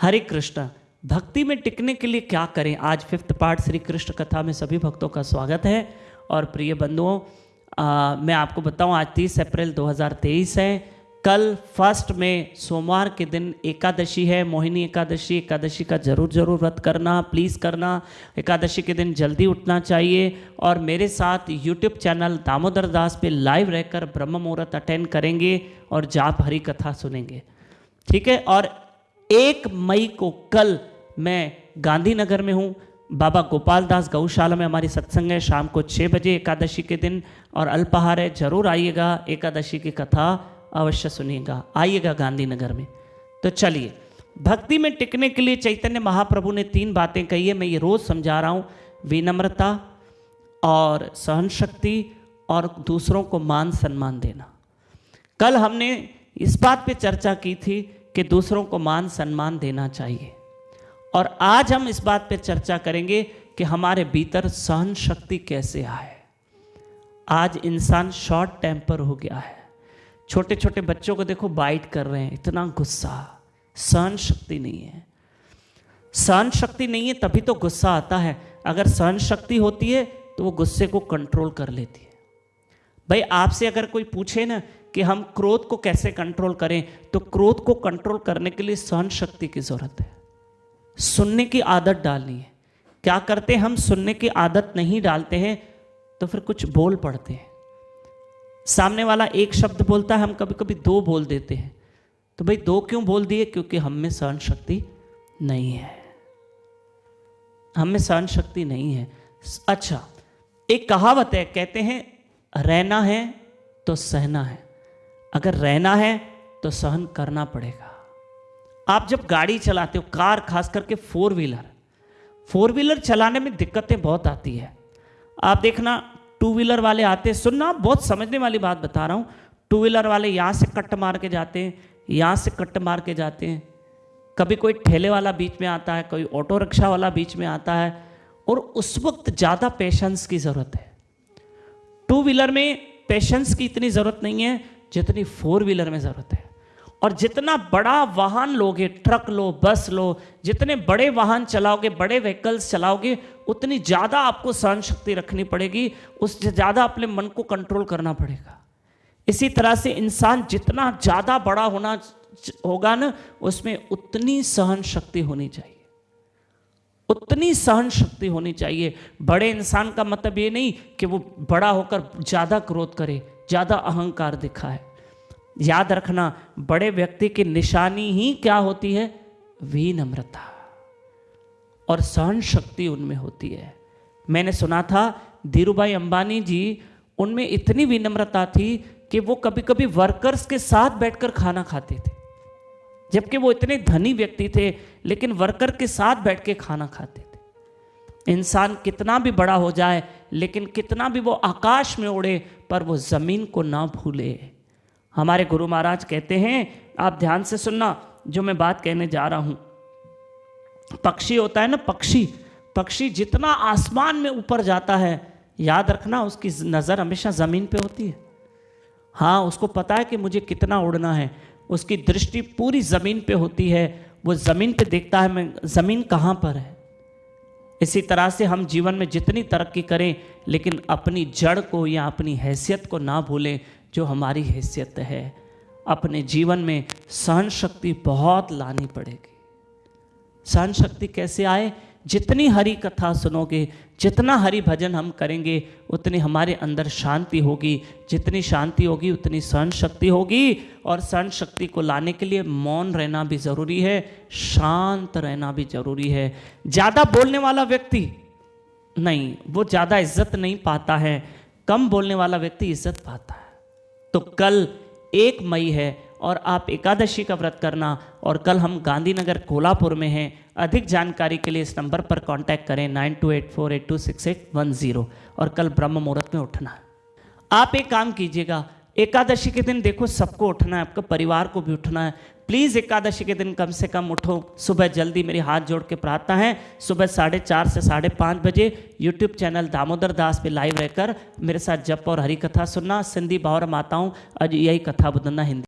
हरे कृष्ण, भक्ति में टिकने के लिए क्या करें? आज फिफ्थ पार्ट श्री कृष्ण कथा में सभी भक्तों का स्वागत है। और प्रिय बंधुओं मैं आपको बताऊँ, आज 30 अप्रैल 2023 है। कल फ़र्स्ट में सोमवार के दिन एकादशी है। मोहिनी एकादशी एकादशी का ज़रूर ज़रूर व्रत करना प्लीज़ करना। एकादशी के दिन जल्दी उठना चाहिए। और मेरे साथ यूट्यूब चैनल दामोदर दास पे लाइव रहकर ब्रह्म मुहूर्त अटेंड करेंगे और जाप हरी कथा सुनेंगे। ठीक है? और एक मई को कल मैं गांधीनगर में हूँ। बाबा गोपाल दास गौशाला में हमारी सत्संग है। शाम को छः बजे एकादशी के दिन और अल्पाहार है। ज़रूर आइएगा, एकादशी की कथा अवश्य सुनिएगा। आइएगा गांधीनगर में। तो चलिए, भक्ति में टिकने के लिए चैतन्य महाप्रभु ने तीन बातें कही है। मैं ये रोज समझा रहा हूँ। विनम्रता और सहन शक्ति और दूसरों को मान सम्मान देना। कल हमने इस बात पे चर्चा की थी कि दूसरों को मान सम्मान देना चाहिए। और आज हम इस बात पर चर्चा करेंगे कि हमारे भीतर सहन शक्ति कैसे आए। आज इंसान शॉर्ट टेम्पर हो गया है। छोटे छोटे बच्चों को देखो, बाइट कर रहे हैं, इतना गुस्सा। सहन शक्ति नहीं है। सहन शक्ति नहीं है, तभी तो गुस्सा आता है। अगर सहन शक्ति होती है तो वो गुस्से को कंट्रोल कर लेती है। भाई, आपसे अगर कोई पूछे ना कि हम क्रोध को कैसे कंट्रोल करें तो क्रोध को कंट्रोल करने के लिए सहन शक्ति की ज़रूरत है। सुनने की आदत डालनी है। क्या करते हैं, हम सुनने की आदत नहीं डालते हैं तो फिर कुछ बोल पड़ते हैं। सामने वाला एक शब्द बोलता है, हम कभी कभी दो बोल देते हैं। तो भाई, दो क्यों बोल दिए? क्योंकि हम में सहन शक्ति नहीं है। हम में सहन शक्ति नहीं है। अच्छा एक कहावत है, कहते हैं, रहना है तो सहना है। अगर रहना है तो सहन करना पड़ेगा। आप जब गाड़ी चलाते हो, कार खास करके फोर व्हीलर फोर व्हीलर चलाने में दिक्कतें बहुत आती है। आप देखना, टू व्हीलर वाले आते हैं, सुनना, बहुत समझने वाली बात बता रहा हूँ। टू व्हीलर वाले यहाँ से कट मार के जाते हैं, यहाँ से कट मार के जाते हैं। कभी कोई ठेले वाला बीच में आता है, कोई ऑटो रिक्शा वाला बीच में आता है, और उस वक्त ज़्यादा पेशेंस की ज़रूरत है। टू व्हीलर में पेशेंस की इतनी ज़रूरत नहीं है जितनी फोर व्हीलर में ज़रूरत है। और जितना बड़ा वाहन लोगे, ट्रक लो, बस लो, जितने बड़े वाहन चलाओगे, बड़े व्हीकल्स चलाओगे, उतनी ज़्यादा आपको सहन शक्ति रखनी पड़ेगी उससे ज़्यादा अपने मन को कंट्रोल करना पड़ेगा। इसी तरह से इंसान जितना ज़्यादा बड़ा होना होगा ना, उसमें उतनी सहन शक्ति होनी चाहिए। उतनी सहन शक्ति होनी चाहिए। बड़े इंसान का मतलब ये नहीं कि वो बड़ा होकर ज़्यादा क्रोध करे। ज़्यादा अहंकार दिखा है। याद रखना, बड़े व्यक्ति की निशानी ही क्या होती है? विनम्रता। और सहन शक्ति उनमें होती है। मैंने सुना था, धीरूभाई अंबानी जी उनमें इतनी विनम्रता थी कि वो कभी कभी वर्कर्स के साथ बैठकर खाना खाते थे। जबकि वो इतने धनी व्यक्ति थे, लेकिन वर्कर के साथ बैठ के खाना खाते थे। इंसान कितना भी बड़ा हो जाए, लेकिन कितना भी वो आकाश में उड़े पर वो ज़मीन को ना भूले। हमारे गुरु महाराज कहते हैं, आप ध्यान से सुनना, जो मैं बात कहने जा रहा हूँ। पक्षी होता है ना पक्षी पक्षी जितना आसमान में ऊपर जाता है, याद रखना उसकी नज़र हमेशा ज़मीन पे होती है। हाँ उसको पता है कि मुझे कितना उड़ना है। उसकी दृष्टि पूरी ज़मीन पे होती है। वो ज़मीन पे देखता है मैं, ज़मीन कहाँ पर है? इसी तरह से हम जीवन में जितनी तरक्की करें, लेकिन अपनी जड़ को या अपनी हैसियत को ना भूलें, जो हमारी हैसियत है। अपने जीवन में सहन शक्ति बहुत लानी पड़ेगी। सहन शक्ति कैसे आए? जितनी हरी कथा सुनोगे, जितना हरि भजन हम करेंगे, उतनी हमारे अंदर शांति होगी। जितनी शांति होगी, उतनी सहन शक्ति होगी। और सहन शक्ति को लाने के लिए मौन रहना भी ज़रूरी है, शांत रहना भी ज़रूरी है। ज़्यादा बोलने वाला व्यक्ति नहीं, वो ज़्यादा इज़्ज़त नहीं पाता है। कम बोलने वाला व्यक्ति इज़्ज़त पाता है। तो कल एक मई है और आप एकादशी का व्रत करना और कल हम गांधीनगर कोल्हापुर में हैं, अधिक जानकारी के लिए इस नंबर पर कांटेक्ट करें nine two eight four eight two six eight one zero और कल ब्रह्म मुहूर्त में उठना आप एक काम कीजिएगा, एकादशी के दिन देखो सबको उठना है, आपका परिवार को भी उठना है। प्लीज़ एकादशी के दिन कम से कम उठो, सुबह जल्दी मेरी हाथ जोड़ के प्रार्थना है। सुबह साढ़े चार से साढ़े पाँच बजे यूट्यूब चैनल दामोदर दास पे लाइव रहकर मेरे साथ जप और हरी कथा सुनना। सिंधी बावर माताओं, आज यही कथा बुधना हिंदी